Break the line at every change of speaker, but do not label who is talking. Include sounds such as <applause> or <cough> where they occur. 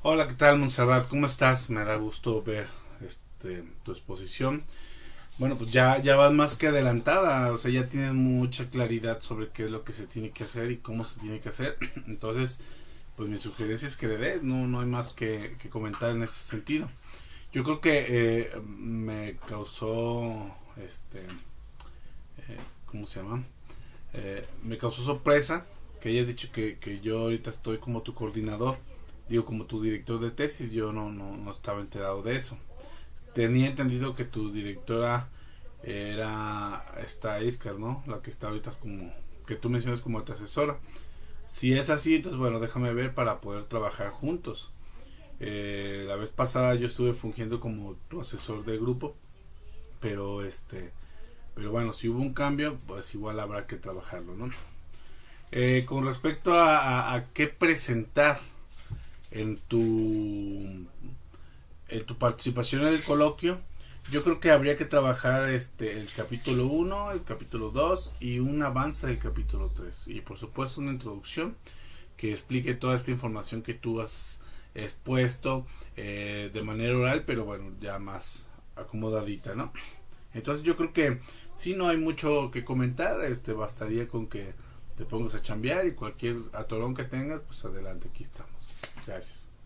Hola, ¿qué tal, Montserrat? ¿Cómo estás? Me da gusto ver este, tu exposición. Bueno, pues ya, ya vas más que adelantada, o sea, ya tienes mucha claridad sobre qué es lo que se tiene que hacer y cómo se tiene que hacer. <clears throat> Entonces, pues mi sugerencia es que le des, no, no hay más que, comentar en ese sentido. Yo creo que eh, me causó, este, eh, ¿cómo se llama? Eh, me causó sorpresa que hayas dicho que, que yo ahorita estoy como tu coordinador digo, como tu director de tesis, yo no, no, no estaba enterado de eso. Tenía entendido que tu directora era esta Iskar, ¿no? La que está ahorita como, que tú mencionas como tu asesora. Si es así, entonces bueno, déjame ver para poder trabajar juntos. Eh, la vez pasada yo estuve fungiendo como tu asesor de grupo, pero este, pero bueno, si hubo un cambio, pues igual habrá que trabajarlo, ¿no? Eh, con respecto a, a qué presentar en tu, en tu participación en el coloquio, yo creo que habría que trabajar este el capítulo 1, el capítulo 2 y un avance del capítulo 3. Y por supuesto una introducción que explique toda esta información que tú has expuesto eh, de manera oral, pero bueno, ya más acomodadita, ¿no? Entonces yo creo que si no hay mucho que comentar, este bastaría con que te pongas a chambear y cualquier atorón que tengas, pues adelante, aquí estamos. связи.